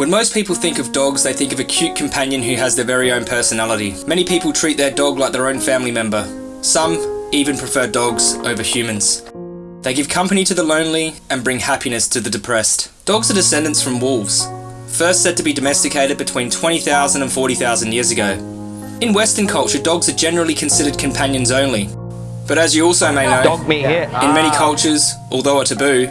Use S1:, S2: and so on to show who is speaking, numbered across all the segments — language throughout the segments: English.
S1: When most people think of dogs, they think of a cute companion who has their very own personality. Many people treat their dog like their own family member. Some even prefer dogs over humans. They give company to the lonely and bring happiness to the depressed. Dogs are descendants from wolves, first said to be domesticated between 20,000 and 40,000 years ago. In Western culture, dogs are generally considered companions only. But as you also may know, in many ah. cultures, although a taboo,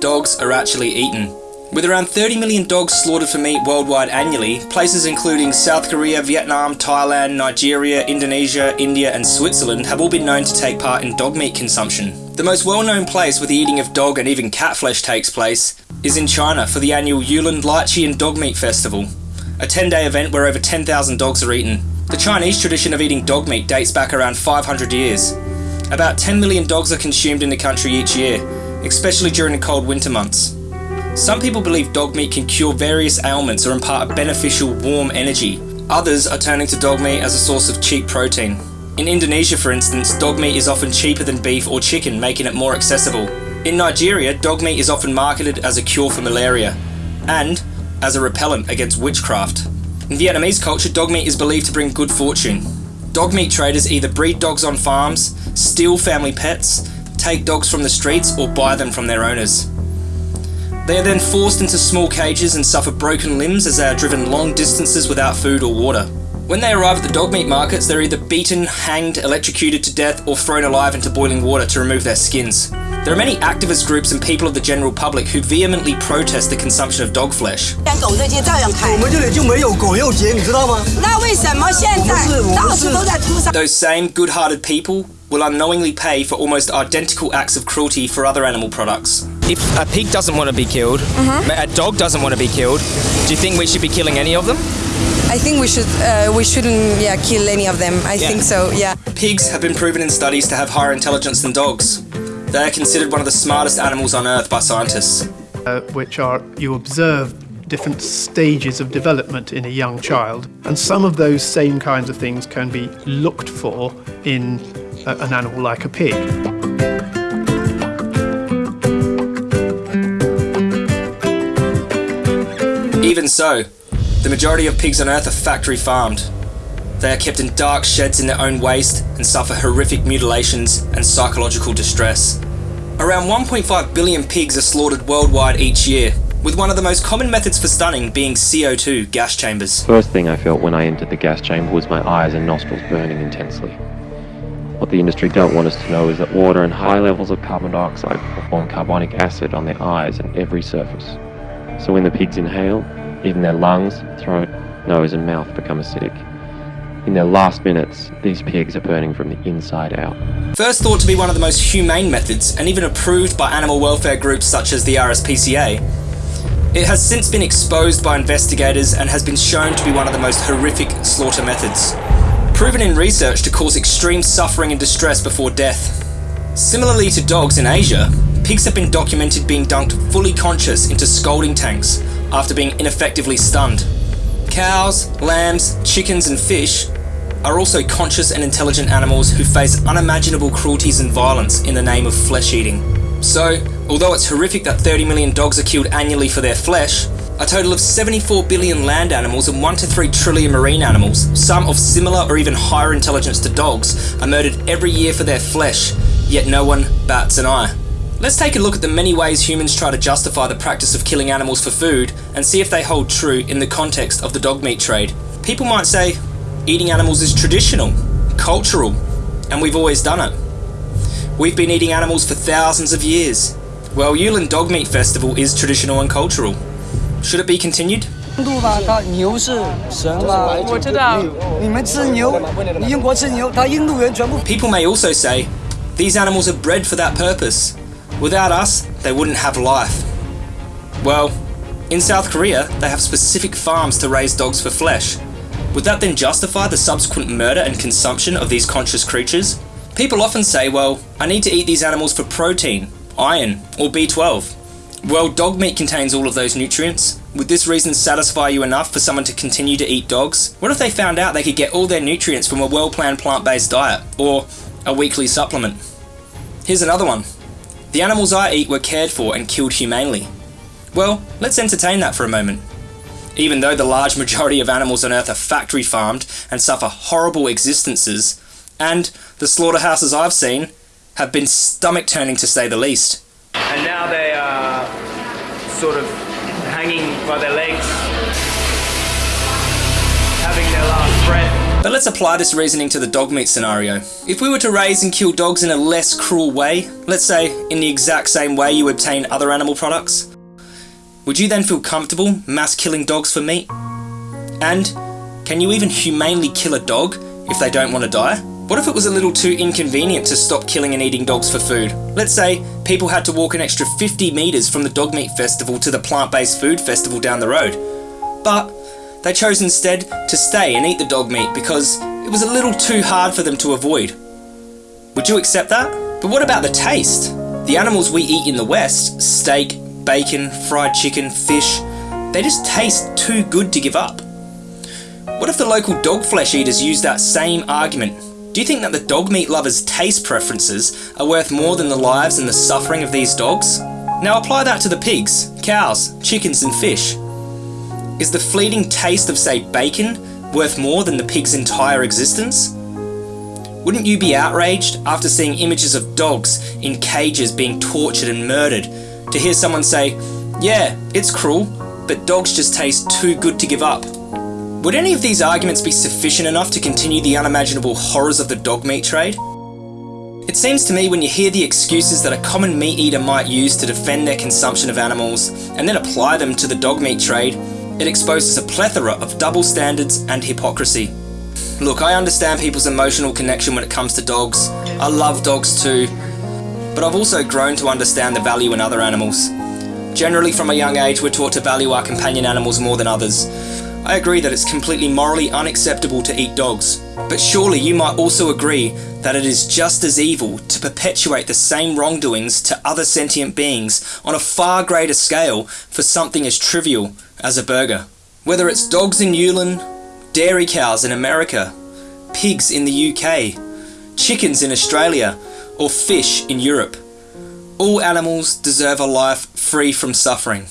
S1: dogs are actually eaten. With around 30 million dogs slaughtered for meat worldwide annually, places including South Korea, Vietnam, Thailand, Nigeria, Indonesia, India and Switzerland have all been known to take part in dog meat consumption. The most well-known place where the eating of dog and even cat flesh takes place is in China for the annual Yulin Lychee and Dog Meat Festival, a 10-day event where over 10,000 dogs are eaten. The Chinese tradition of eating dog meat dates back around 500 years. About 10 million dogs are consumed in the country each year, especially during the cold winter months. Some people believe dog meat can cure various ailments or impart a beneficial warm energy. Others are turning to dog meat as a source of cheap protein. In Indonesia, for instance, dog meat is often cheaper than beef or chicken, making it more accessible. In Nigeria, dog meat is often marketed as a cure for malaria and as a repellent against witchcraft. In Vietnamese culture, dog meat is believed to bring good fortune. Dog meat traders either breed dogs on farms, steal family pets, take dogs from the streets, or buy them from their owners. They are then forced into small cages and suffer broken limbs as they are driven long distances without food or water. When they arrive at the dog meat markets, they're either beaten, hanged, electrocuted to death, or thrown alive into boiling water to remove their skins. There are many activist groups and people of the general public who vehemently protest the consumption of dog flesh. Those same good-hearted people will unknowingly pay for almost identical acts of cruelty for other animal products.
S2: If a pig doesn't want to be killed, a dog doesn't want to be killed, do you think we should be killing any of them?
S3: I think we should uh, we shouldn't yeah kill any of them. I think so. Yeah.
S1: Pigs have been proven in studies to have higher intelligence than dogs. They are considered one of the smartest animals on Earth by scientists.
S4: uh, which are you observe different stages of development in a young child, and some of those same kinds of things can be looked for in a, an animal like a pig.
S1: Even so, the majority of pigs on Earth are factory farmed. They are kept in dark sheds in their own waste and suffer horrific mutilations and psychological distress. Around 1.5 billion pigs are slaughtered worldwide each year, with one of the most common methods for stunning being CO2 gas chambers.
S5: First thing I felt when I entered the gas chamber was my eyes and nostrils burning intensely. What the industry don't want us to know is that water and high levels of carbon dioxide form carbonic acid on their eyes and every surface. So when the pigs inhale, even their lungs, throat, nose and mouth become acidic. In their last minutes, these pigs are burning from the inside out.
S1: First thought to be one of the most humane methods and even approved by animal welfare groups such as the RSPCA, it has since been exposed by investigators and has been shown to be one of the most horrific slaughter methods. Proven in research to cause extreme suffering and distress before death. Similarly to dogs in Asia, pigs have been documented being dunked fully conscious into scalding tanks after being ineffectively stunned. Cows, lambs, chickens and fish are also conscious and intelligent animals who face unimaginable cruelties and violence in the name of flesh eating. So, although it's horrific that 30 million dogs are killed annually for their flesh, a total of 74 billion land animals and 1 to 3 trillion marine animals, some of similar or even higher intelligence to dogs, are murdered every year for their flesh, yet no one bats an eye. Let's take a look at the many ways humans try to justify the practice of killing animals for food and see if they hold true in the context of the dog meat trade. People might say, eating animals is traditional, cultural, and we've always done it. We've been eating animals for thousands of years. Well, Yulin Dog Meat Festival is traditional and cultural. Should it be continued?
S6: 度吧，它牛是神嘛，我知道。你们吃牛，你英国吃牛，它印度人全部
S1: People may also say, these animals are bred for that purpose. Without us, they wouldn't have life. Well, in South Korea, they have specific farms to raise dogs for flesh. Would that then justify the subsequent murder and consumption of these conscious creatures? People often say, well, I need to eat these animals for protein, iron, or B12. Well, dog meat contains all of those nutrients. Would this reason satisfy you enough for someone to continue to eat dogs? What if they found out they could get all their nutrients from a well-planned plant-based diet, or a weekly supplement? Here's another one. The animals I eat were cared for and killed humanely. Well, let's entertain that for a moment. even though the large majority of animals on Earth are factory farmed and suffer horrible existences, and the slaughterhouses I've seen have been stomach turning to say the least.
S2: And now they are sort of hanging by their legs,
S1: But let's apply this reasoning to the dog meat scenario. If we were to raise and kill dogs in a less cruel way, let's say in the exact same way you obtain other animal products, would you then feel comfortable mass killing dogs for meat? And can you even humanely kill a dog if they don't want to die? What if it was a little too inconvenient to stop killing and eating dogs for food? Let's say people had to walk an extra 50 metres from the dog meat festival to the plant based food festival down the road. But they chose instead to stay and eat the dog meat because it was a little too hard for them to avoid. Would you accept that? But what about the taste? The animals we eat in the West, steak, bacon, fried chicken, fish, they just taste too good to give up. What if the local dog flesh eaters use that same argument? Do you think that the dog meat lovers' taste preferences are worth more than the lives and the suffering of these dogs? Now apply that to the pigs, cows, chickens, and fish. Is the fleeting taste of, say, bacon worth more than the pig's entire existence? Wouldn't you be outraged after seeing images of dogs in cages being tortured and murdered to hear someone say, Yeah, it's cruel, but dogs just taste too good to give up? Would any of these arguments be sufficient enough to continue the unimaginable horrors of the dog meat trade? It seems to me when you hear the excuses that a common meat eater might use to defend their consumption of animals and then apply them to the dog meat trade, it exposes a plethora of double standards and hypocrisy. Look, I understand people's emotional connection when it comes to dogs. I love dogs too. But I've also grown to understand the value in other animals. Generally, from a young age, we're taught to value our companion animals more than others. I agree that it's completely morally unacceptable to eat dogs, but surely you might also agree that it is just as evil to perpetuate the same wrongdoings to other sentient beings on a far greater scale for something as trivial as a burger. Whether it's dogs in Yulin, dairy cows in America, pigs in the UK, chickens in Australia, or fish in Europe. All animals deserve a life free from suffering.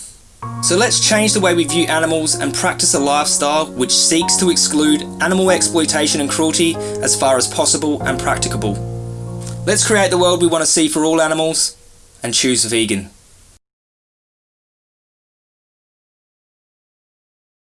S1: So let's change the way we view animals and practice a lifestyle which seeks to exclude animal exploitation and cruelty as far as possible and practicable. Let's create the world we want to see for all animals and choose vegan.